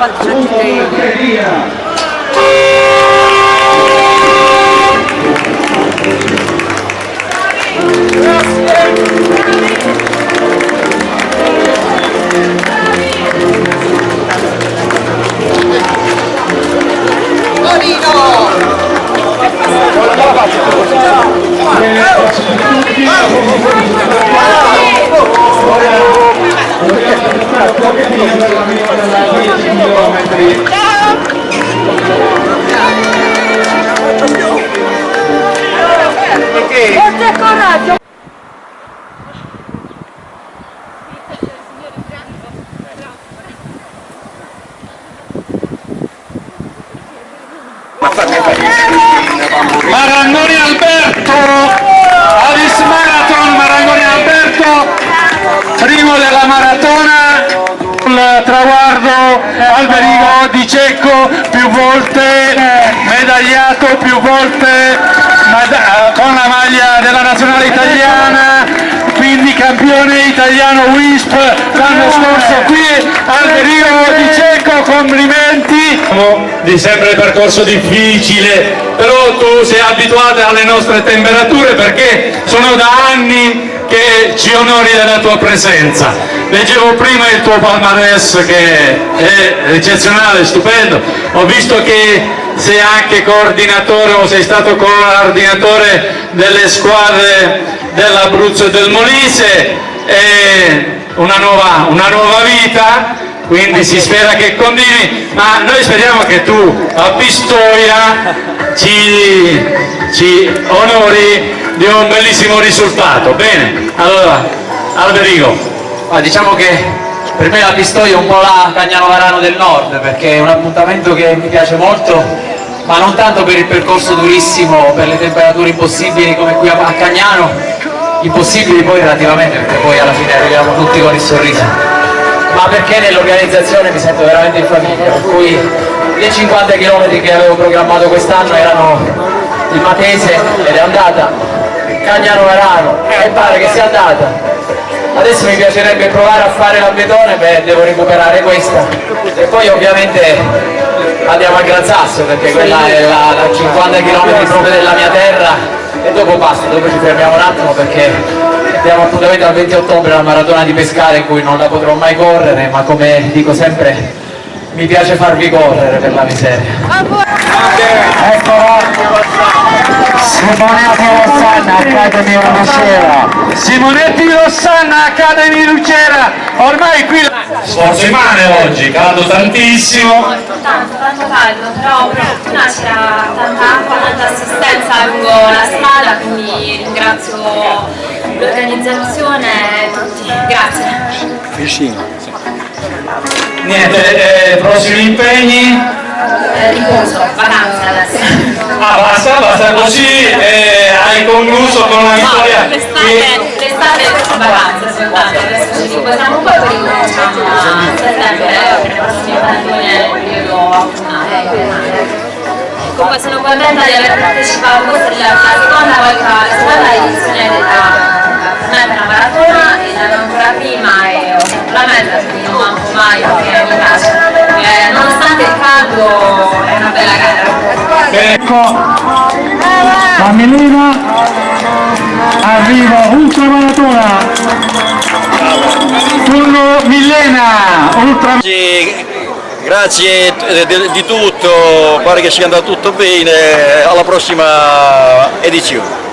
cuántos Gracias. Forza e coraggio! Marangoni Alberto, Avis Marathon, Marangoni Alberto, primo della maratona, Alberigo di Cecco, più volte medagliato, più volte mada- con la maglia della nazionale italiana, quindi campione italiano WISP l'anno scorso qui, Alberigo di Cecco, complimenti! Di sempre percorso difficile, però tu sei abituato alle nostre temperature perché sono da anni che ci onori della tua presenza. Leggevo prima il tuo palmarès che è eccezionale, stupendo, ho visto che sei anche coordinatore o sei stato coordinatore delle squadre dell'Abruzzo e del Molise, è una nuova, una nuova vita, quindi si spera che continui, ma noi speriamo che tu a Pistoia ci, ci onori di un bellissimo risultato. Bene, allora Alberigo. Ma diciamo che per me la Pistoia è un po' la Cagnano Varano del Nord perché è un appuntamento che mi piace molto ma non tanto per il percorso durissimo, per le temperature impossibili come qui a Cagnano, impossibili poi relativamente perché poi alla fine arriviamo tutti con il sorriso, ma perché nell'organizzazione mi sento veramente in famiglia, per cui le 50 km che avevo programmato quest'anno erano il Matese ed è andata, Cagnano Varano e pare che sia andata, Adesso mi piacerebbe provare a fare la betone, beh devo recuperare questa. E poi ovviamente andiamo a Gran Sasso perché quella è la, la 50 km proprio della mia terra. E dopo basta, dopo ci fermiamo un attimo perché abbiamo appuntamento al 20 ottobre la maratona di Pescara in cui non la potrò mai correre ma come dico sempre mi piace farvi correre per la miseria. Simonetti Rossanna, Academy Lucera. Simonetti Rossanna, Academy Lucera. Ormai qui sforzo immane oggi, caldo tantissimo. tanto, tanto caldo, però per fortuna c'era tanta acqua, tanta assistenza lungo la strada, quindi ringrazio l'organizzazione tutti. Grazie. Niente, eh, prossimi impegni. Eh, riposo, vacanze adesso. Ah, basta, basta così eh, hai concluso con una vittoria. L'estate, l'estate è vacanze soltanto, adesso ci riposiamo un po' e poi ricominciamo a settembre per le prossime maratone nel periodo autunnale. Comunque sono contenta di aver partecipato, questa è la la seconda volta, la Melina arriva ultramaratona. Turno Millena, ultra Grazie di tutto, pare che sia andato tutto bene, alla prossima edizione.